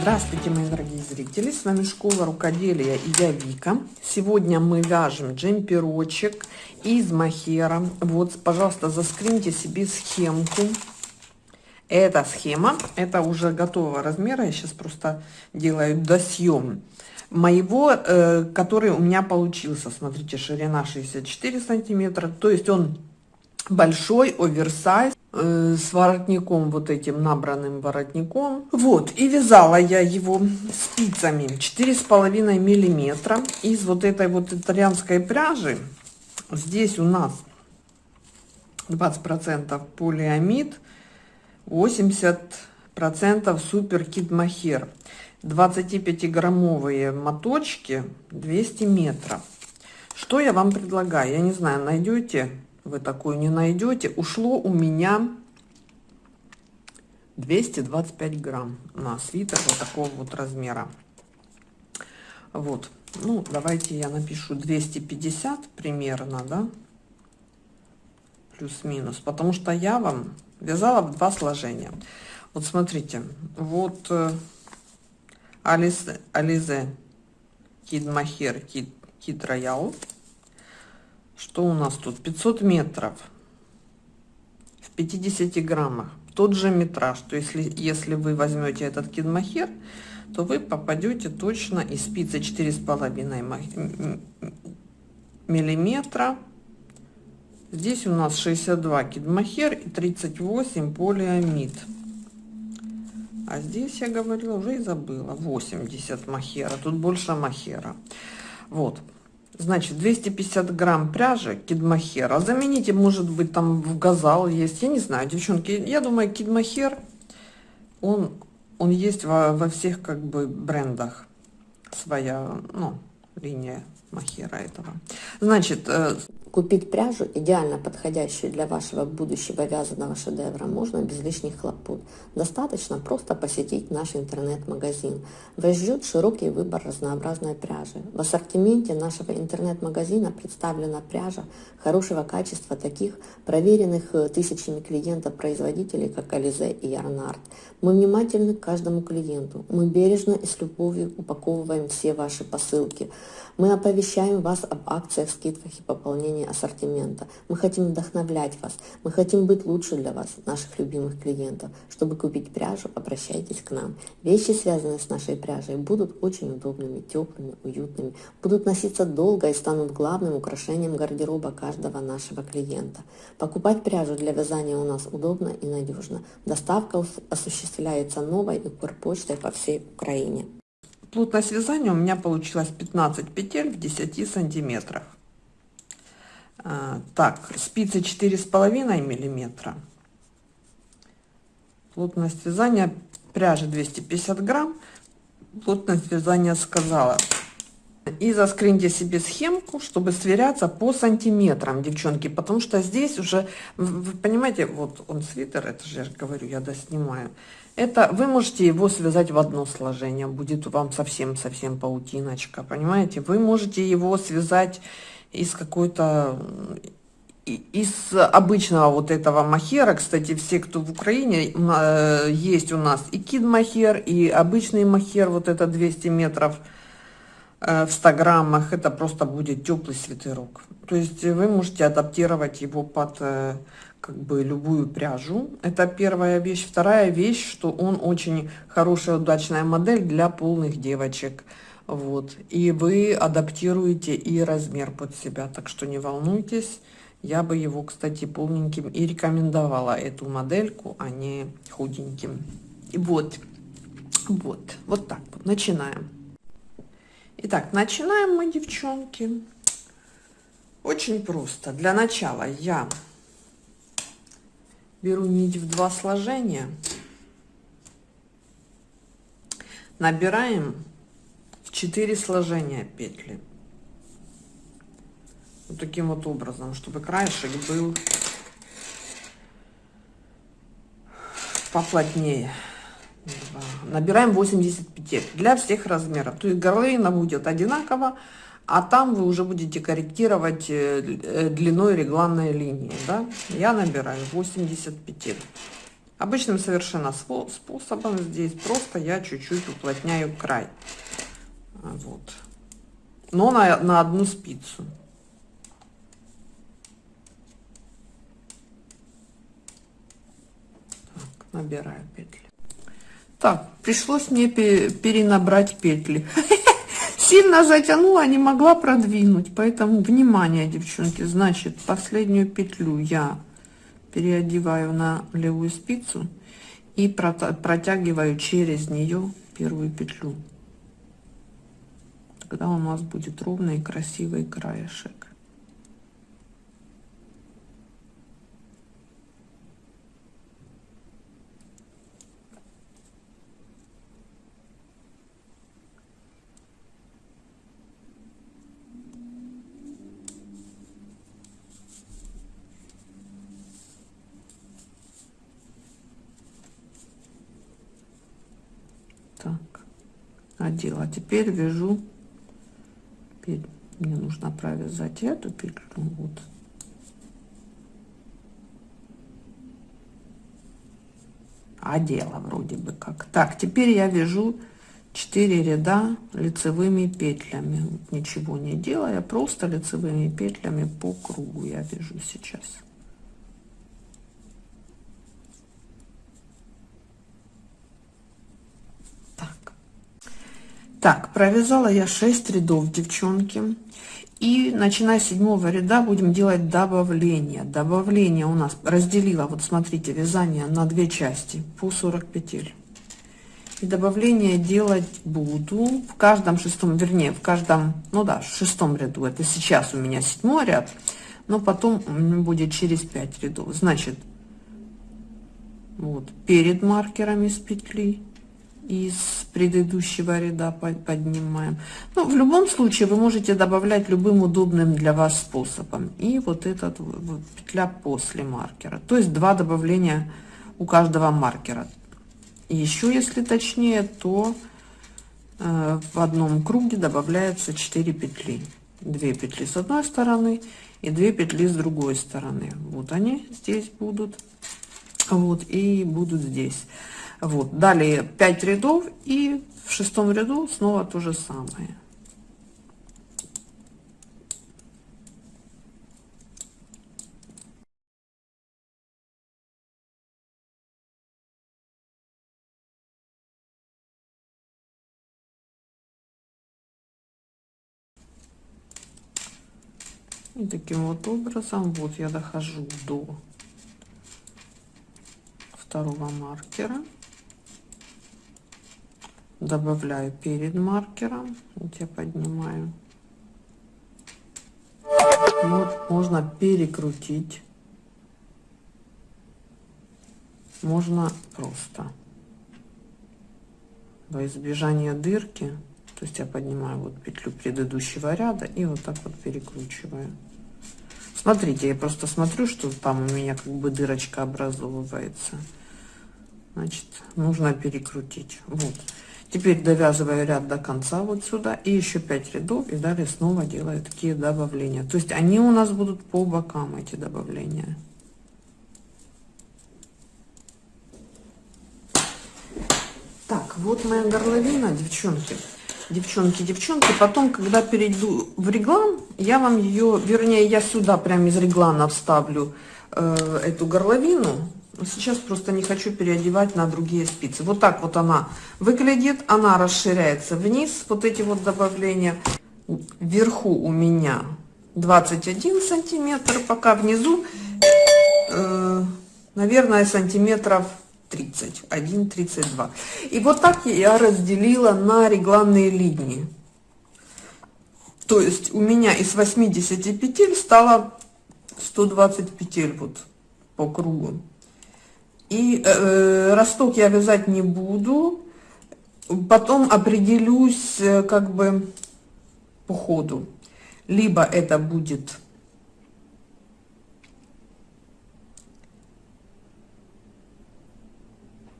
Здравствуйте, мои дорогие зрители! С вами Школа Рукоделия и я Вика. Сегодня мы вяжем джемперочек из махера. Вот, пожалуйста, заскриньте себе схемку. Эта схема, это уже готового размера. Я сейчас просто делаю досъем моего, э, который у меня получился. Смотрите, ширина 64 сантиметра. То есть он большой, оверсайз э, с воротником, вот этим набранным воротником. Вот, и вязала я его спицами 4,5 миллиметра из вот этой вот итальянской пряжи. Здесь у нас 20% полиамид, 80% супер кит махер. 25-граммовые моточки 200 метров. Что я вам предлагаю? Я не знаю, найдете вы такую не найдете. Ушло у меня 225 грамм на свитер вот такого вот размера. Вот. Ну, давайте я напишу 250 примерно, да? Плюс-минус. Потому что я вам вязала в два сложения. Вот смотрите, вот э, Ализе, Ализе Кид Кид, Роял что у нас тут? 500 метров в 50 граммах. Тот же метраж. То если, если вы возьмете этот кидмахер, то вы попадете точно из спицы 4,5 миллиметра. Здесь у нас 62 кидмахер и 38 полиамид. А здесь я говорила, уже и забыла, 80 махера. Тут больше махера. Вот. Значит, 250 грамм пряжи кидмахера. Замените, может быть, там в газал есть. Я не знаю, девчонки. Я думаю, кидмахер, он, он есть во, во всех как бы брендах. Своя, ну, линия махера этого. Значит, э, Купить пряжу, идеально подходящую для вашего будущего вязаного шедевра, можно без лишних хлопот. Достаточно просто посетить наш интернет-магазин. Вас ждет широкий выбор разнообразной пряжи. В ассортименте нашего интернет-магазина представлена пряжа хорошего качества таких проверенных э, тысячами клиентов производителей, как Ализе и Ярнард. Мы внимательны к каждому клиенту. Мы бережно и с любовью упаковываем все ваши посылки. Мы оповещаем вас об акциях, скидках и пополнении ассортимента. Мы хотим вдохновлять вас. Мы хотим быть лучше для вас, наших любимых клиентов. Чтобы купить пряжу, обращайтесь к нам. Вещи, связанные с нашей пряжей, будут очень удобными, теплыми, уютными, будут носиться долго и станут главным украшением гардероба каждого нашего клиента. Покупать пряжу для вязания у нас удобно и надежно. Доставка осуществляется новой и почтой по всей Украине. Плотность вязания у меня получилось 15 петель в 10 сантиметрах. А, так, спицы 4,5 миллиметра. Плотность вязания пряжи 250 грамм. Плотность вязания сказала. И заскриньте себе схемку, чтобы сверяться по сантиметрам, девчонки, потому что здесь уже, вы понимаете, вот он свитер, это же я говорю, я доснимаю. Это вы можете его связать в одно сложение, будет вам совсем-совсем паутиночка, понимаете? Вы можете его связать из какой-то из обычного вот этого махера, кстати, все, кто в Украине, э, есть у нас и кид махер, и обычный махер, вот это 200 метров э, в 100 граммах, это просто будет теплый свитерок. То есть вы можете адаптировать его под э, как бы любую пряжу. Это первая вещь. Вторая вещь, что он очень хорошая, удачная модель для полных девочек. Вот. И вы адаптируете и размер под себя, так что не волнуйтесь. Я бы его, кстати, полненьким и рекомендовала, эту модельку, а не худеньким. И вот, вот, вот так вот, начинаем. Итак, начинаем мы, девчонки. Очень просто. Для начала я беру нить в два сложения, набираем в 4 сложения петли. Вот таким вот образом, чтобы краешек был поплотнее. Набираем 80 петель для всех размеров. То есть горловина будет одинаково, а там вы уже будете корректировать э, э, длиной регланной линии, да? Я набираю 80 петель. Обычным совершенно способом здесь просто я чуть-чуть уплотняю край. Вот. Но на, на одну спицу. Набираю петли. Так, пришлось мне перенабрать петли. Сильно затянула, не могла продвинуть. Поэтому, внимание, девчонки, значит, последнюю петлю я переодеваю на левую спицу и протягиваю через нее первую петлю. Тогда у нас будет ровный и красивый краешек. одела теперь вяжу мне нужно провязать эту петлю вот. Одела вроде бы как. Так теперь я вяжу 4 ряда лицевыми петлями. Ничего не делая просто лицевыми петлями по кругу я вяжу сейчас Так, провязала я 6 рядов, девчонки. И начиная с седьмого ряда будем делать добавление. Добавление у нас разделила, вот смотрите, вязание на две части по 40 петель. И добавление делать буду в каждом шестом, вернее, в каждом, ну да, шестом ряду. Это сейчас у меня седьмой ряд, но потом будет через 5 рядов. Значит, вот перед маркерами с петли из предыдущего ряда поднимаем. Ну, в любом случае вы можете добавлять любым удобным для вас способом. И вот этот вот петля после маркера. То есть два добавления у каждого маркера. Еще если точнее, то э, в одном круге добавляется 4 петли. 2 петли с одной стороны и 2 петли с другой стороны. Вот они здесь будут. Вот и будут здесь. Вот, далее 5 рядов и в шестом ряду снова то же самое. И таким вот образом вот я дохожу до второго маркера добавляю перед маркером. Вот я поднимаю. Вот можно перекрутить. Можно просто. Во избежание дырки. То есть я поднимаю вот петлю предыдущего ряда и вот так вот перекручиваю. Смотрите я просто смотрю что там у меня как бы дырочка образовывается. Значит нужно перекрутить. Вот Теперь довязываю ряд до конца вот сюда и еще 5 рядов и далее снова делаю такие добавления. То есть они у нас будут по бокам эти добавления. Так, вот моя горловина, девчонки. Девчонки, девчонки, потом, когда перейду в реглан, я вам ее, вернее, я сюда прямо из реглана вставлю э, эту горловину, Сейчас просто не хочу переодевать на другие спицы. Вот так вот она выглядит. Она расширяется вниз. Вот эти вот добавления. Вверху у меня 21 сантиметр. Пока внизу, э, наверное, сантиметров 31, 32. И вот так я разделила на регланные линии. То есть у меня из 80 петель стало 120 петель вот по кругу. И э, росток я вязать не буду. Потом определюсь э, как бы по ходу. Либо это будет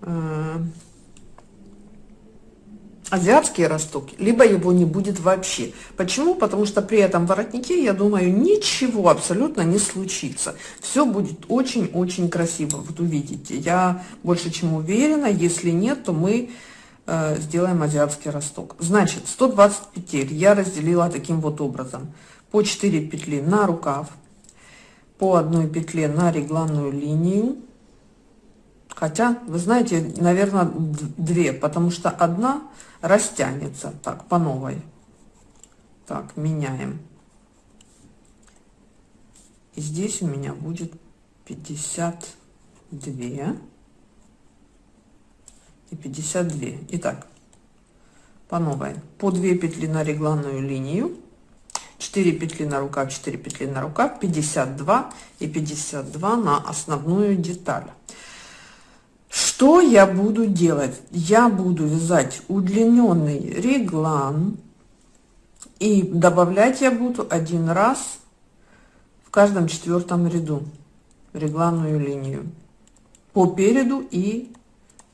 э, азиатский росток, либо его не будет вообще. Почему? Потому что при этом воротнике, я думаю, ничего абсолютно не случится. Все будет очень-очень красиво, вот увидите. Я больше чем уверена, если нет, то мы э, сделаем азиатский росток. Значит, 120 петель я разделила таким вот образом. По 4 петли на рукав, по одной петле на регланную линию. Хотя, вы знаете, наверное, две, потому что одна растянется. Так, по новой. Так, меняем. И здесь у меня будет 52 и 52. Итак, по новой. По 2 петли на регланную линию 4 петли на рукав 4 петли на рукав 52 и 52 на основную деталь что я буду делать? Я буду вязать удлиненный реглан и добавлять я буду один раз в каждом четвертом ряду регланную линию по переду и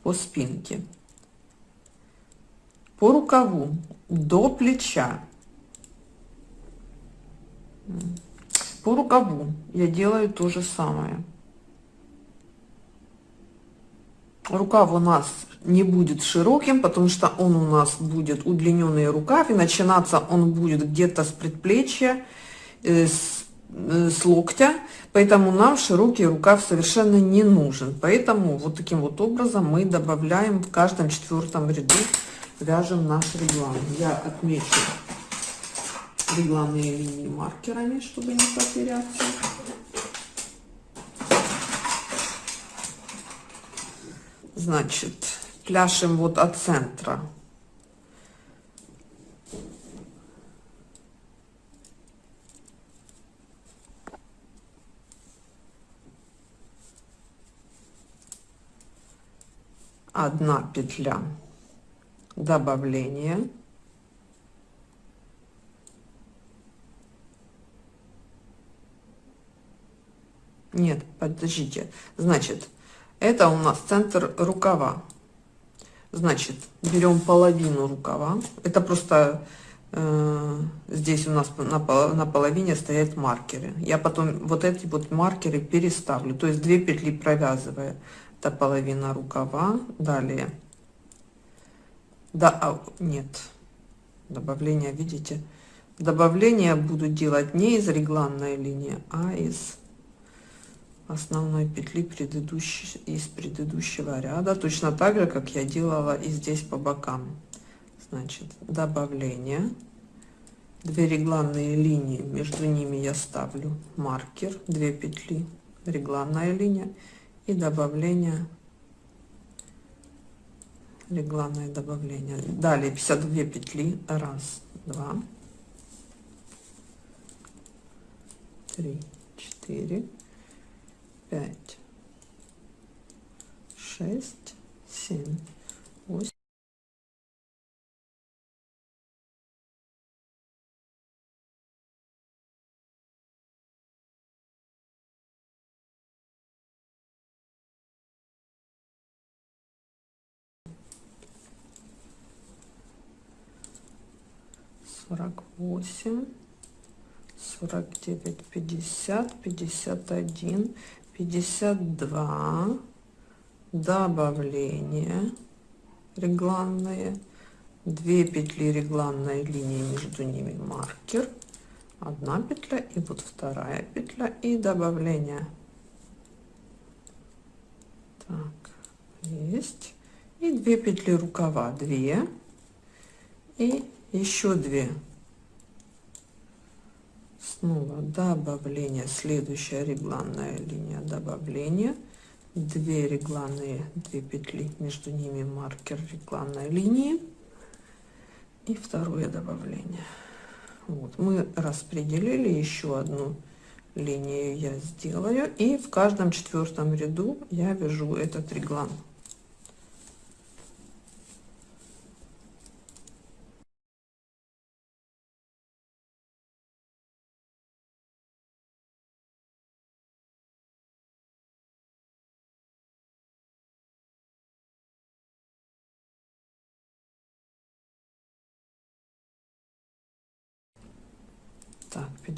по спинке. По рукаву до плеча. По рукаву я делаю то же самое. Рукав у нас не будет широким, потому что он у нас будет удлиненный рукав, и начинаться он будет где-то с предплечья, э, с, э, с локтя, поэтому нам широкий рукав совершенно не нужен. Поэтому вот таким вот образом мы добавляем в каждом четвертом ряду, вяжем наш реглан. Я отмечу регланные линии маркерами, чтобы не потеряться. Значит, пляшем вот от центра. Одна петля добавления Нет, подождите. Значит, это у нас центр рукава. Значит, берем половину рукава. Это просто э, здесь у нас на, на половине стоят маркеры. Я потом вот эти вот маркеры переставлю. То есть две петли провязывая. Это половина рукава. Далее. Да, а, нет. Добавление, видите? Добавление буду делать не из регланной линии, а из основной петли предыдущей из предыдущего ряда точно так же как я делала и здесь по бокам. Значит добавление. Две регланные линии между ними я ставлю маркер 2 петли регланная линия и добавление регланное добавление. Далее 52 петли раз два три четыре пять, шесть, семь, восемь. сорок восемь сорок девять пятьдесят пятьдесят один 52 добавление регланные 2 петли регланной линии между ними маркер 1 петля и вот вторая петля и добавление. Так есть. И 2 петли рукава 2 и еще 2 снова добавление следующая регланная линия добавления. 2 регланные 2 петли между ними маркер регланной линии. И второе добавление. Вот мы распределили еще одну линию я сделаю и в каждом четвертом ряду я вяжу этот реглан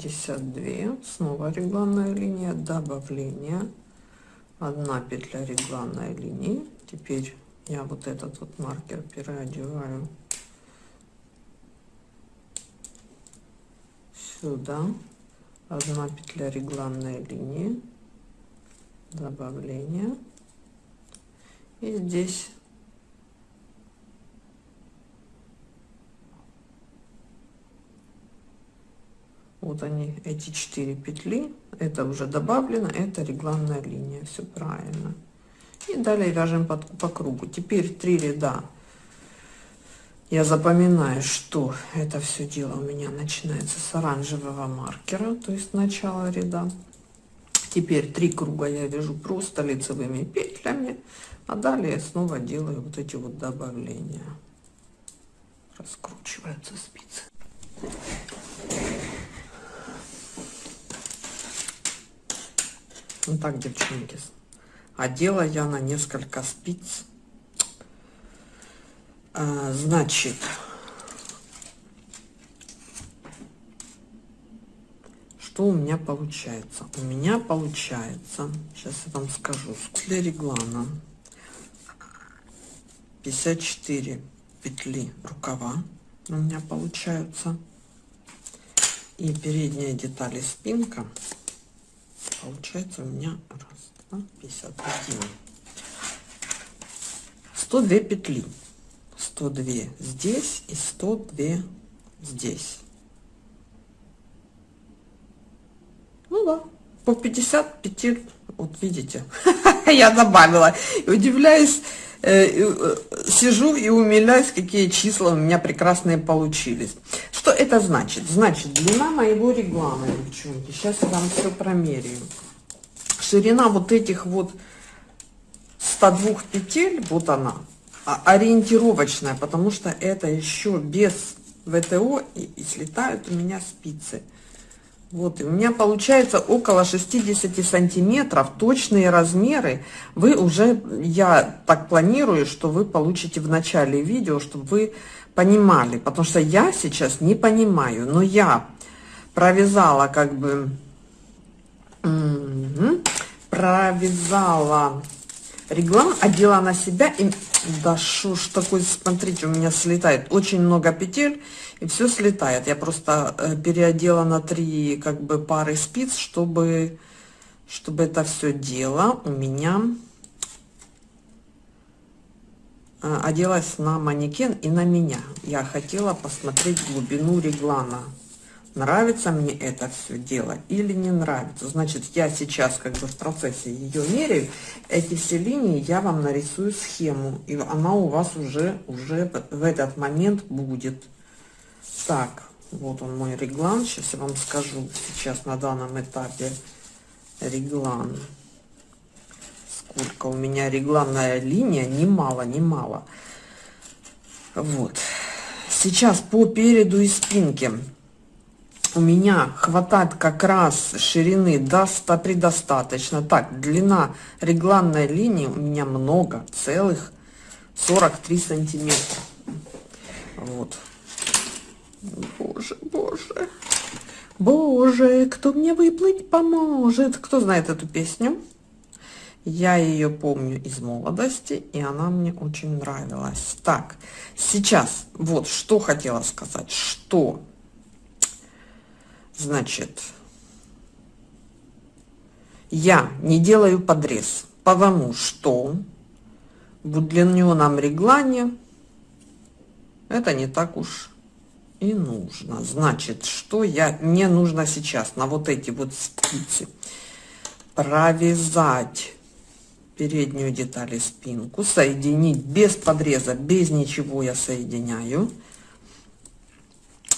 52 снова регланная линия. Добавление. 1 петля регланной линии. Теперь я вот этот вот маркер переодеваю сюда. 1 петля регланной линии. Добавление. И здесь вот они эти четыре петли. Это уже добавлено это регланная линия. Все правильно. И далее вяжем по, по кругу. Теперь три ряда. Я запоминаю что это все дело у меня начинается с оранжевого маркера то есть начало ряда. Теперь три круга я вяжу просто лицевыми петлями а далее снова делаю вот эти вот добавления. Раскручиваются спицы Вот так, девчонки. Одела я на несколько спиц. А, значит, что у меня получается? У меня получается, сейчас я вам скажу, для реглана 54 петли рукава у меня получаются. И передняя деталь спинка получается у меня раз, два, 51. 102 петли. 102 здесь и 102 здесь. Ну да, по 50 петель, вот видите, я добавила. И удивляюсь, э, э, сижу и умиляюсь, какие числа у меня прекрасные получились. Это значит? Значит, длина моего реглана, девчонки, сейчас я вам все промеряю. Ширина вот этих вот 102 петель, вот она, а, ориентировочная, потому что это еще без ВТО и, и слетают у меня спицы. Вот, и у меня получается около 60 сантиметров, точные размеры. Вы уже, я так планирую, что вы получите в начале видео, чтобы вы понимали, потому что я сейчас не понимаю, но я провязала как бы, провязала реглан, одела на себя, и да что ж такое, смотрите, у меня слетает очень много петель, и все слетает. Я просто э, переодела на три как бы пары спиц, чтобы, чтобы это все дело у меня оделась на манекен и на меня. Я хотела посмотреть глубину реглана. Нравится мне это все дело или не нравится. Значит, я сейчас как бы в процессе ее меряю. Эти все линии я вам нарисую схему. И она у вас уже, уже в этот момент будет. Так, вот он мой реглан. Сейчас я вам скажу сейчас на данном этапе реглан сколько у меня регланная линия, немало, немало. Вот. Сейчас по переду и спинке у меня хватает как раз ширины до 100 предостаточно. Так, длина регланной линии у меня много, целых 43 сантиметра. Вот. Боже, боже. Боже, кто мне выплыть поможет? Кто знает эту песню? Я ее помню из молодости, и она мне очень нравилась. Так, сейчас вот что хотела сказать, что, значит, я не делаю подрез, потому что в удлиненном реглане это не так уж и нужно. Значит, что я мне нужно сейчас на вот эти вот спицы провязать переднюю деталь и спинку, соединить без подреза, без ничего я соединяю.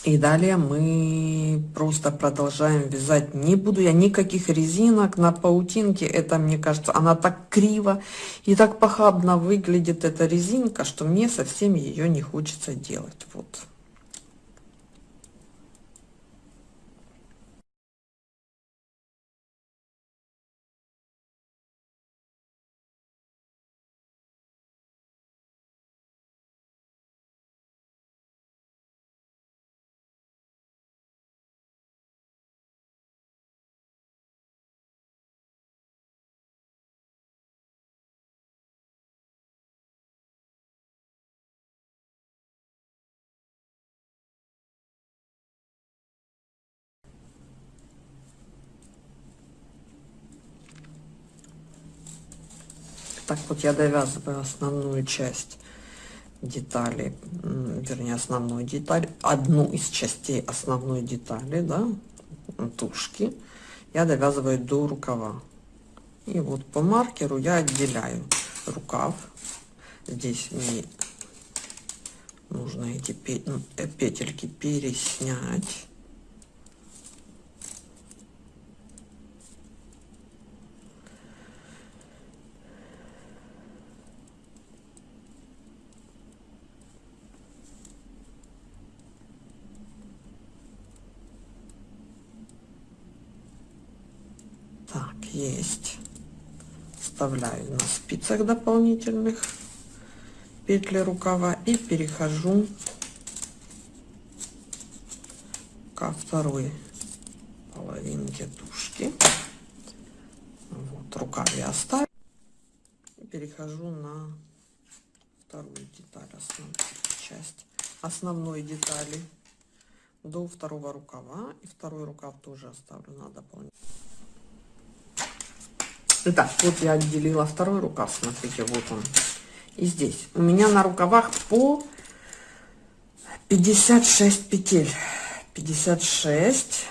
И далее мы просто продолжаем вязать. Не буду я никаких резинок на паутинке. Это, мне кажется, она так криво и так похабно выглядит, эта резинка, что мне совсем ее не хочется делать. Вот. Так вот я довязываю основную часть детали, вернее основную деталь, одну из частей основной детали, да, тушки, я довязываю до рукава. И вот по маркеру я отделяю рукав. Здесь мне нужно эти э, петельки переснять. Так, есть. Вставляю на спицах дополнительных петли рукава и перехожу ко второй половинке тушки. Вот рукав я оставлю. И перехожу на вторую деталь, основную часть основной детали до второго рукава. И второй рукав тоже оставлю на дополнительный. Итак, вот я отделила второй рукав, смотрите, вот он. И здесь у меня на рукавах по 56 петель. 56,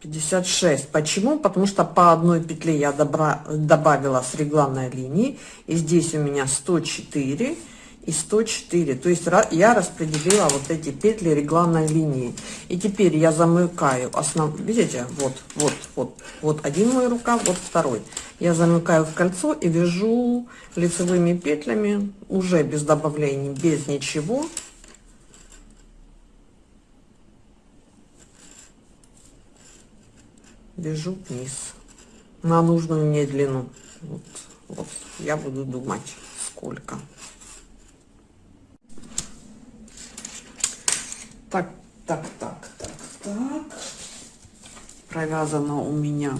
56. Почему? Потому что по одной петле я добра, добавила с регланной линии. И здесь у меня 104 и 104 то есть я распределила вот эти петли регланной линии. И теперь я замыкаю основ видите вот вот вот. Вот один мой рукав вот второй. Я замыкаю в кольцо и вяжу лицевыми петлями уже без добавлений без ничего. Вяжу вниз на нужную мне длину. Вот, вот. Я буду думать сколько Так, так, так, так, так. Провязано у меня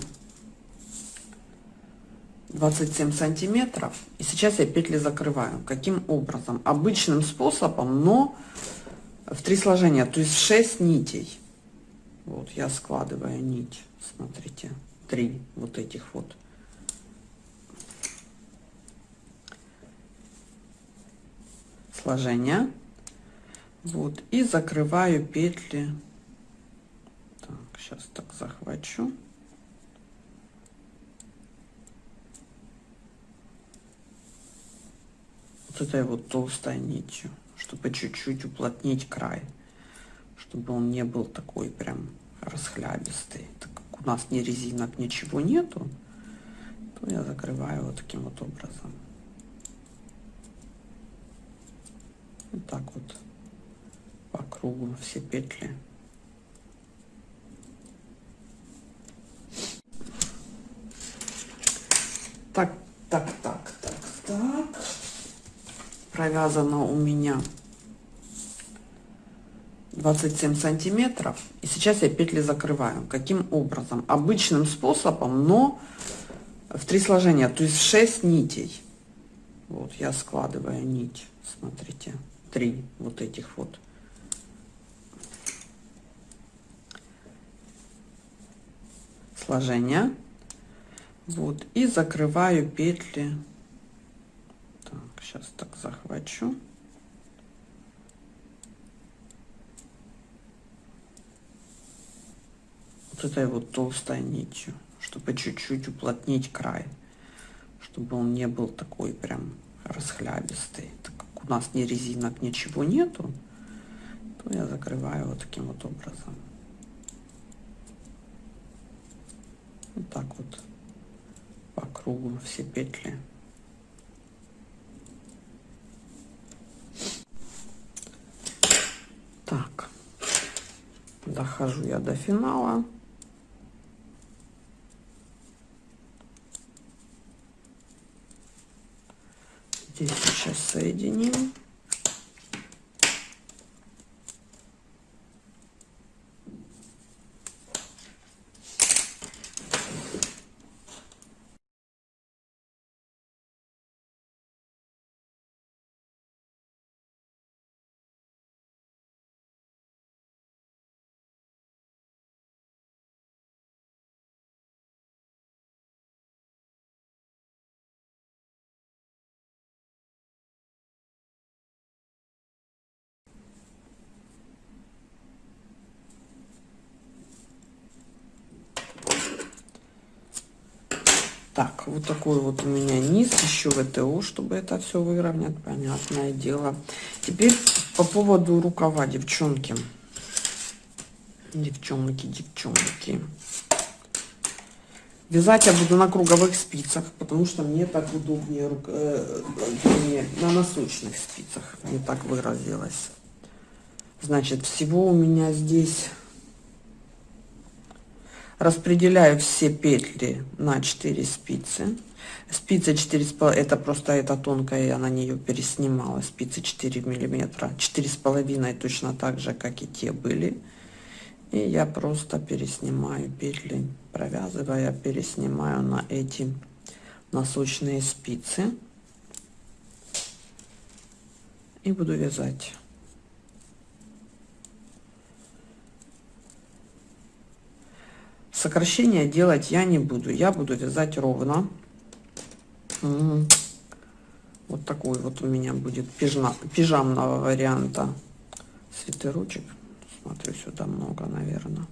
27 сантиметров. И сейчас я петли закрываю. Каким образом? Обычным способом, но в три сложения, то есть 6 нитей. Вот я складываю нить, смотрите, три вот этих вот. Сложения вот и закрываю петли. Так сейчас так захвачу. Вот этой вот толстой нитью чтобы чуть-чуть уплотнить край чтобы он не был такой прям расхлябистый. Так как у нас ни резинок ничего нету то я закрываю вот таким вот образом. Вот так вот по кругу все петли. Так так так так так. Провязано у меня 27 сантиметров. И сейчас я петли закрываю. Каким образом? Обычным способом но в три сложения. То есть 6 нитей. Вот я складываю нить. Смотрите. Три вот этих вот сложения вот и закрываю петли. Так сейчас так захвачу. Вот этой вот толстой нитью чтобы чуть-чуть уплотнить край. Чтобы он не был такой прям расхлябистый. Так как у нас ни резинок ничего нету то я закрываю вот таким вот образом вот так вот. По кругу все петли. Так. Дохожу я до финала. Здесь сейчас соединим Так, вот такой вот у меня низ, еще ВТО, чтобы это все выровнять, понятное дело. Теперь по поводу рукава, девчонки. Девчонки, девчонки. Вязать я буду на круговых спицах, потому что мне так удобнее, э, э, на носочных спицах, не так выразилась. Значит, всего у меня здесь распределяю все петли на 4 спицы. Спица 4 это просто это тонкая я на нее переснимала. Спицы 4 миллиметра. Четыре с половиной точно так же как и те были. И я просто переснимаю петли провязывая переснимаю на эти носочные спицы. И буду вязать сокращения делать я не буду. Я буду вязать ровно. Вот такой вот у меня будет пижма, пижамного варианта. Свитерочек смотрю сюда много наверное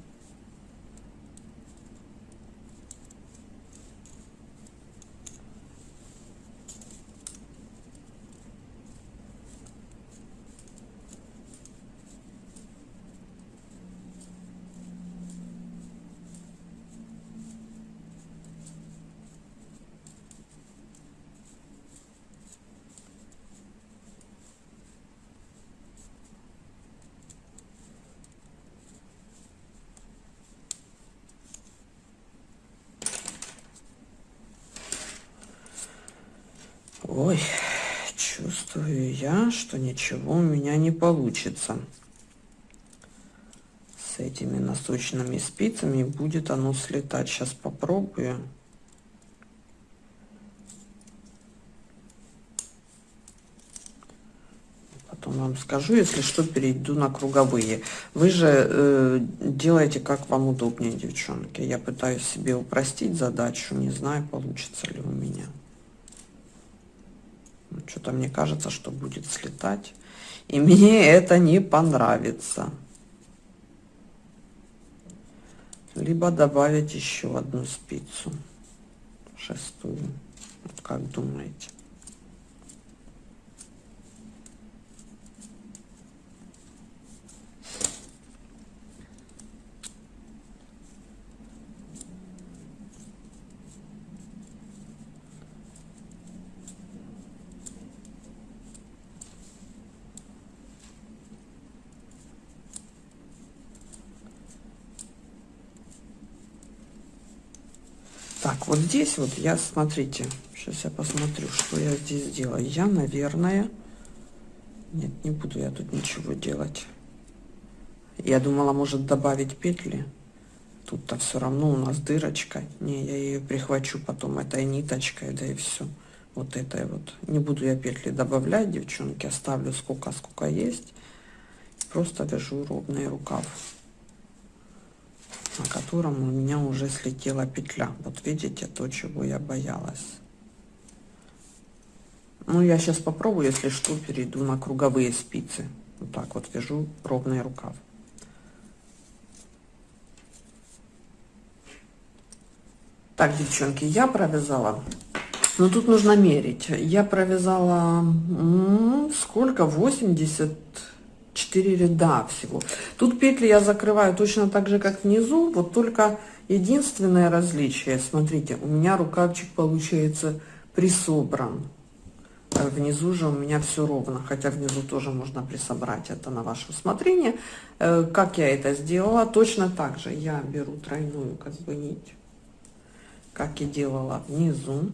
Ой, чувствую я, что ничего у меня не получится. С этими носочными спицами будет оно слетать. Сейчас попробую. Потом вам скажу, если что, перейду на круговые. Вы же э, делаете, как вам удобнее, девчонки. Я пытаюсь себе упростить задачу. Не знаю, получится ли у меня. Что-то мне кажется, что будет слетать. И мне это не понравится. Либо добавить еще одну спицу. Шестую. Как думаете? Так, вот здесь вот я, смотрите, сейчас я посмотрю, что я здесь делаю. Я, наверное, нет, не буду я тут ничего делать. Я думала, может добавить петли. Тут-то все равно у нас дырочка. Не, я ее прихвачу потом этой ниточкой, да и все. Вот этой вот. Не буду я петли добавлять, девчонки. Оставлю сколько, сколько есть. Просто вяжу ровный рукав на котором у меня уже слетела петля. Вот видите, то, чего я боялась. Ну, я сейчас попробую, если что, перейду на круговые спицы. Вот так вот вяжу ровный рукав. Так, девчонки, я провязала. Но тут нужно мерить. Я провязала сколько? 80 4 ряда всего. Тут петли я закрываю точно так же, как внизу, вот только единственное различие, смотрите, у меня рукавчик получается присобран. А внизу же у меня все ровно, хотя внизу тоже можно присобрать, это на ваше усмотрение. Э, как я это сделала? Точно так же я беру тройную как бы нить, как и делала внизу.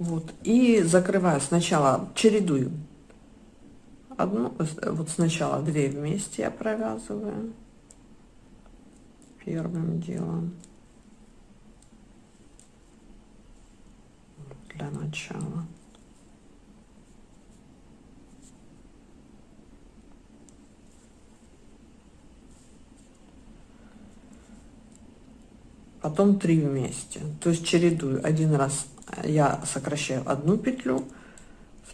Вот. И закрываю сначала, чередую. Одну, вот сначала две вместе я провязываю. Первым делом. Для начала. потом три вместе то есть чередую один раз я сокращаю одну петлю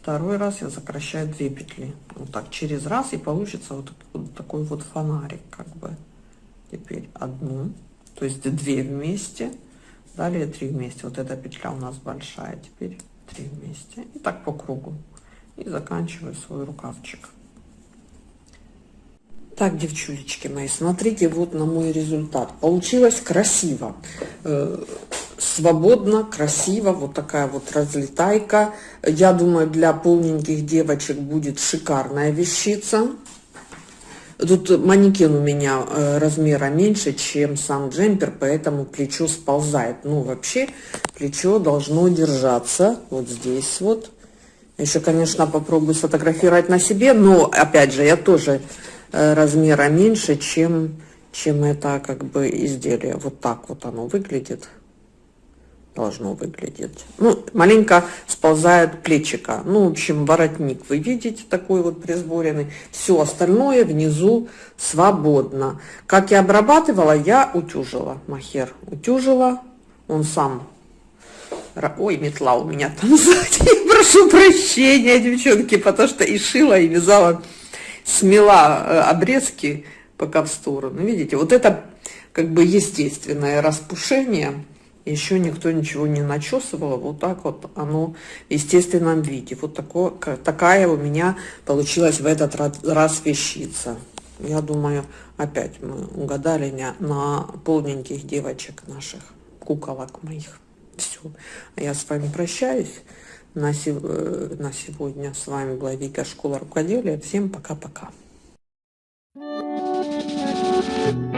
Второй раз я сокращаю 2 петли. Вот так через раз и получится вот, вот такой вот фонарик как бы. Теперь одну, то есть две вместе, далее три вместе. Вот эта петля у нас большая, теперь три вместе. И так по кругу. И заканчиваю свой рукавчик. Так, девчулечки мои, смотрите вот на мой результат. Получилось красиво, э, свободно, красиво. Вот такая вот разлетайка. Я думаю, для полненьких девочек будет шикарная вещица. Тут манекен у меня э, размера меньше, чем сам джемпер, поэтому плечо сползает. Ну, вообще, плечо должно держаться вот здесь вот. Еще, конечно, попробую сфотографировать на себе, но, опять же, я тоже Э, размера меньше, чем, чем это как бы изделие. Вот так вот оно выглядит. Должно выглядеть. Ну, маленько сползает плечика. Ну, в общем, воротник вы видите такой вот присборенный. Все остальное внизу свободно. Как я обрабатывала, я утюжила махер. Утюжила. Он сам Ой, метла у меня там сзади. Прошу прощения, девчонки, потому что и шила, и вязала смела э, обрезки пока в сторону. Видите, вот это как бы естественное распушение еще никто ничего не начесывал, а вот так вот оно в естественном виде. Вот такое, такая у меня получилась в этот раз вещица. Я думаю, опять мы угадали на полненьких девочек наших, куколок моих. Все, я с вами прощаюсь. На, э, на сегодня с вами была Вика, школа рукоделия. Всем пока-пока. Thank you.